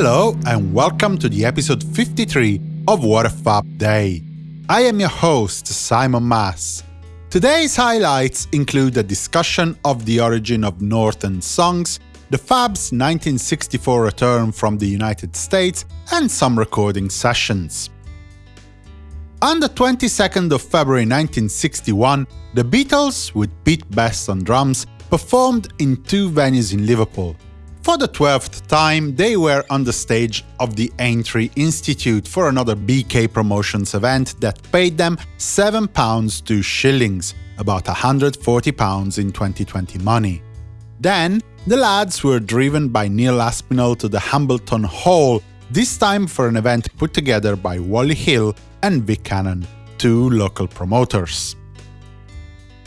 Hello and welcome to the episode 53 of What a Fab Day. I am your host, Simon Mas. Today's highlights include a discussion of the origin of Northern songs, the Fab's 1964 return from the United States, and some recording sessions. On the 22nd of February 1961, the Beatles, with Pete Best on drums, performed in two venues in Liverpool, for the 12th time, they were on the stage of the Aintree Institute for another BK Promotions event that paid them £7 to shillings, about £140 in 2020 money. Then, the lads were driven by Neil Aspinall to the Hambleton Hall, this time for an event put together by Wally Hill and Vic Cannon, two local promoters.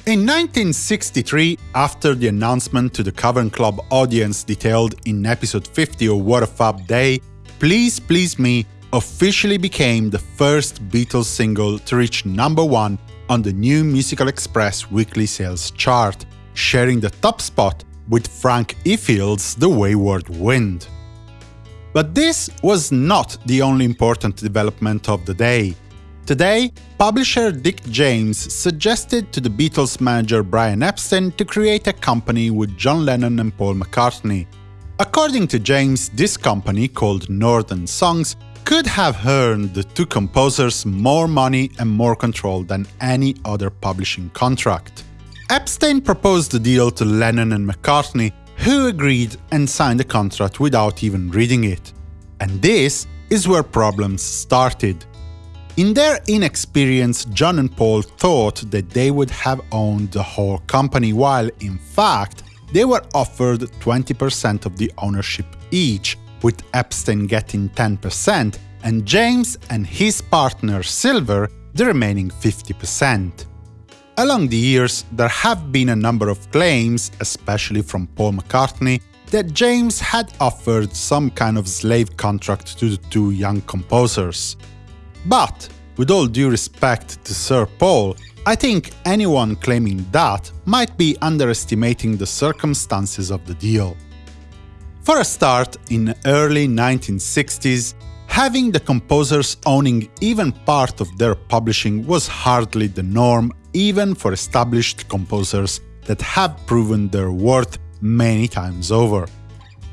In 1963, after the announcement to the Cavern Club audience detailed in episode 50 of What a Fab Day, Please Please Me officially became the first Beatles single to reach number one on the New Musical Express weekly sales chart, sharing the top spot with Frank Ifield's The Wayward Wind. But this was not the only important development of the day. Today, publisher Dick James suggested to the Beatles manager Brian Epstein to create a company with John Lennon and Paul McCartney. According to James, this company, called Northern Songs, could have earned the two composers more money and more control than any other publishing contract. Epstein proposed the deal to Lennon and McCartney, who agreed and signed the contract without even reading it. And this is where problems started. In their inexperience, John and Paul thought that they would have owned the whole company, while in fact, they were offered 20% of the ownership each, with Epstein getting 10% and James and his partner Silver the remaining 50%. Along the years, there have been a number of claims, especially from Paul McCartney, that James had offered some kind of slave contract to the two young composers. But, with all due respect to Sir Paul, I think anyone claiming that might be underestimating the circumstances of the deal. For a start, in early 1960s, having the composers owning even part of their publishing was hardly the norm even for established composers that have proven their worth many times over.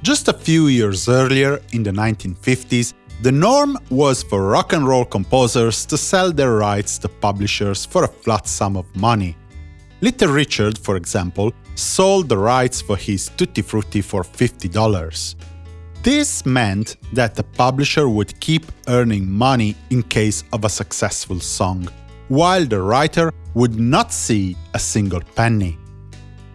Just a few years earlier, in the 1950s, the norm was for rock and roll composers to sell their rights to publishers for a flat sum of money. Little Richard, for example, sold the rights for his Tutti Frutti for $50. This meant that the publisher would keep earning money in case of a successful song, while the writer would not see a single penny.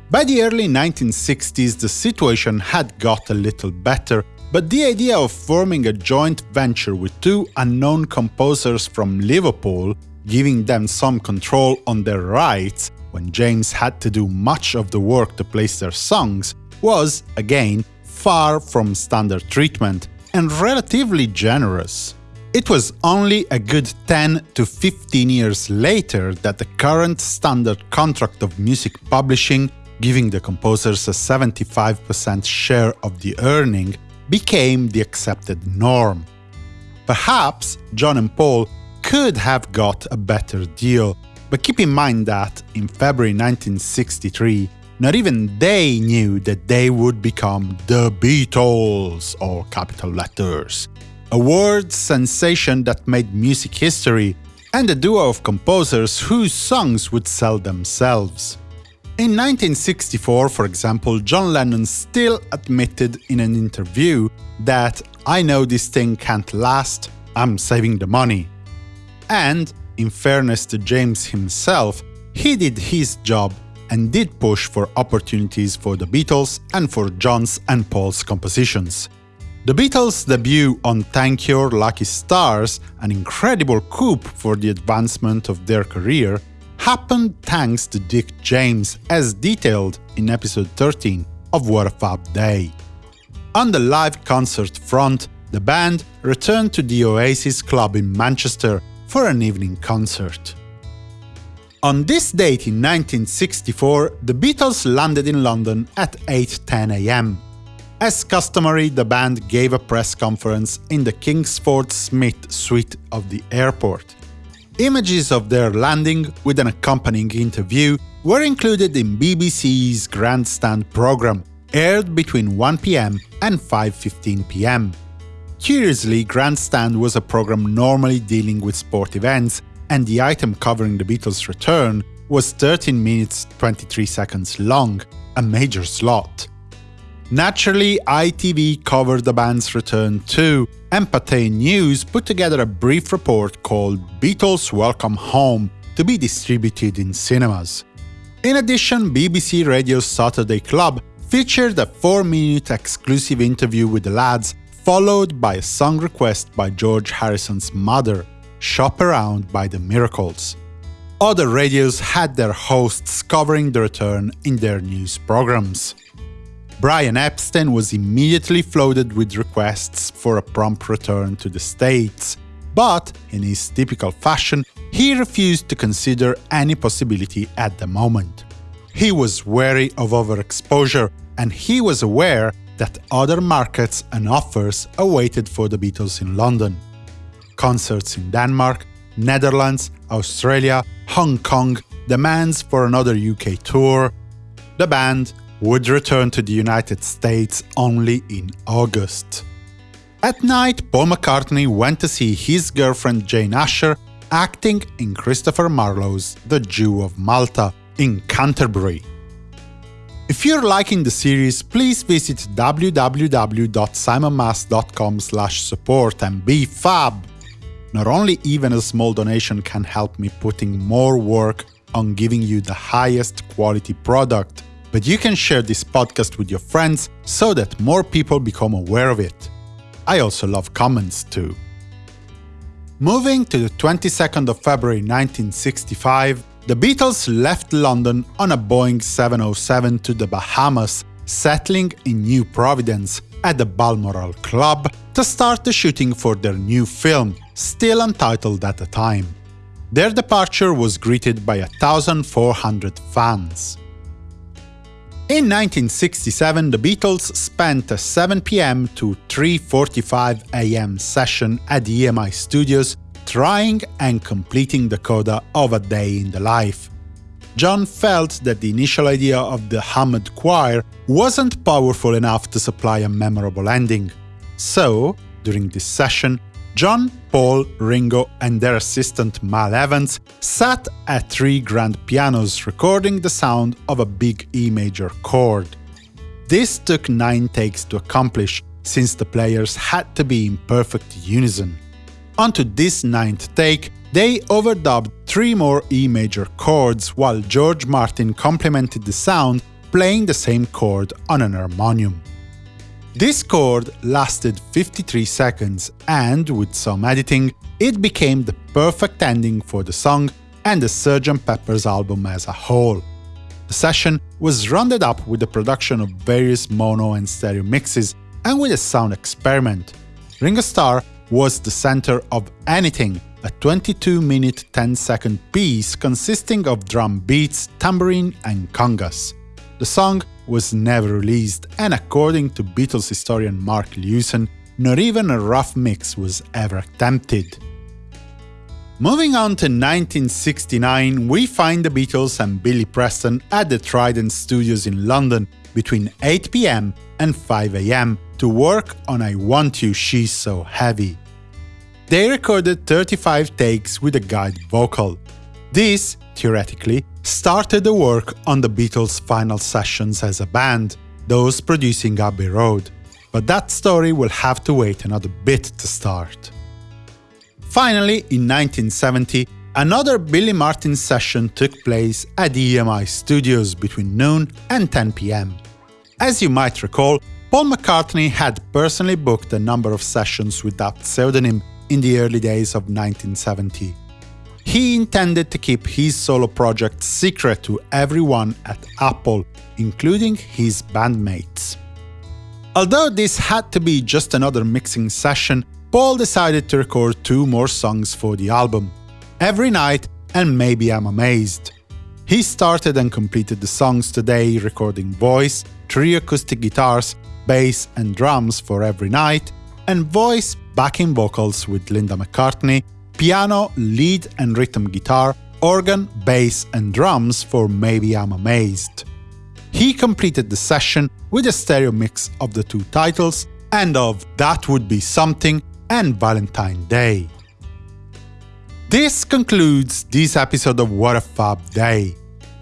By the early 1960s, the situation had got a little better but the idea of forming a joint venture with two unknown composers from Liverpool, giving them some control on their rights, when James had to do much of the work to place their songs, was, again, far from standard treatment, and relatively generous. It was only a good 10 to 15 years later that the current standard contract of music publishing, giving the composers a 75% share of the earning, became the accepted norm. Perhaps John and Paul could have got a better deal, but keep in mind that, in February 1963, not even they knew that they would become the Beatles, or capital letters. A word sensation that made music history, and a duo of composers whose songs would sell themselves. In 1964, for example, John Lennon still admitted in an interview that I know this thing can't last, I'm saving the money. And, in fairness to James himself, he did his job and did push for opportunities for the Beatles and for John's and Paul's compositions. The Beatles' debut on Thank Your Lucky Stars, an incredible coup for the advancement of their career, happened thanks to Dick James, as detailed in episode 13 of What a Fab Day. On the live concert front, the band returned to the Oasis Club in Manchester for an evening concert. On this date in 1964, the Beatles landed in London at 8.10 am. As customary, the band gave a press conference in the Kingsford Smith suite of the airport. Images of their landing with an accompanying interview were included in BBC's Grandstand program, aired between 1 pm and 5.15 pm. Curiously, Grandstand was a program normally dealing with sport events, and the item covering the Beatles' return was 13 minutes 23 seconds long, a major slot. Naturally, ITV covered the band's return too, and Pathé News put together a brief report called Beatles Welcome Home to be distributed in cinemas. In addition, BBC Radio's Saturday Club featured a 4-minute exclusive interview with the lads, followed by a song request by George Harrison's mother, Shop Around by the Miracles. Other radios had their hosts covering the return in their news programs. Brian Epstein was immediately flooded with requests for a prompt return to the States, but, in his typical fashion, he refused to consider any possibility at the moment. He was wary of overexposure, and he was aware that other markets and offers awaited for the Beatles in London. Concerts in Denmark, Netherlands, Australia, Hong Kong, demands for another UK tour. The band would return to the United States only in August. At night, Paul McCartney went to see his girlfriend Jane Asher acting in Christopher Marlowe's The Jew of Malta in Canterbury. If you're liking the series, please visit www.simonmas.com support and be fab! Not only even a small donation can help me putting more work on giving you the highest quality product, but you can share this podcast with your friends so that more people become aware of it. I also love comments too. Moving to the 22nd of February 1965, the Beatles left London on a Boeing 707 to the Bahamas, settling in New Providence at the Balmoral Club to start the shooting for their new film, still untitled at the time. Their departure was greeted by 1,400 fans. In 1967, the Beatles spent a 7 pm to 3.45 am session at the EMI studios trying and completing the coda of A Day in the Life. John felt that the initial idea of the Hammond choir wasn't powerful enough to supply a memorable ending. So, during this session, John, Paul, Ringo and their assistant Mal Evans sat at three grand pianos recording the sound of a big E major chord. This took nine takes to accomplish, since the players had to be in perfect unison. Onto this ninth take, they overdubbed three more E major chords while George Martin complemented the sound playing the same chord on an harmonium. This chord lasted 53 seconds and, with some editing, it became the perfect ending for the song and the Sgt. Pepper's album as a whole. The session was rounded up with the production of various mono and stereo mixes and with a sound experiment. Ringo Starr was the center of Anything, a 22-minute 10-second piece consisting of drum beats, tambourine and congas. The song was never released, and according to Beatles historian Mark Lewisohn, not even a rough mix was ever attempted. Moving on to 1969, we find the Beatles and Billy Preston at the Trident Studios in London between 8pm and 5am to work on I Want You She's So Heavy. They recorded 35 takes with a guide vocal. This, theoretically, started the work on the Beatles' final sessions as a band, those producing Abbey Road. But that story will have to wait another bit to start. Finally, in 1970, another Billy Martin session took place at the EMI studios between noon and 10 pm. As you might recall, Paul McCartney had personally booked a number of sessions with that pseudonym in the early days of 1970. He intended to keep his solo project secret to everyone at Apple, including his bandmates. Although this had to be just another mixing session, Paul decided to record two more songs for the album, Every Night and Maybe I'm Amazed. He started and completed the songs today recording voice, three acoustic guitars, bass and drums for Every Night, and voice backing vocals with Linda McCartney, piano, lead and rhythm guitar, organ, bass and drums for Maybe I'm Amazed. He completed the session with a stereo mix of the two titles and of That Would Be Something and Valentine Day. This concludes this episode of What a Fab Day.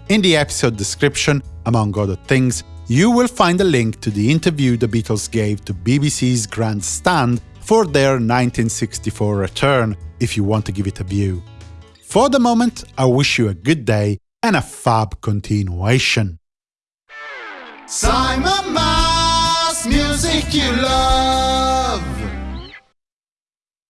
In the episode description, among other things, you will find a link to the interview the Beatles gave to BBC's Grandstand for their 1964 return, if you want to give it a view. For the moment, I wish you a good day and a fab continuation. Simon Mas, music you love.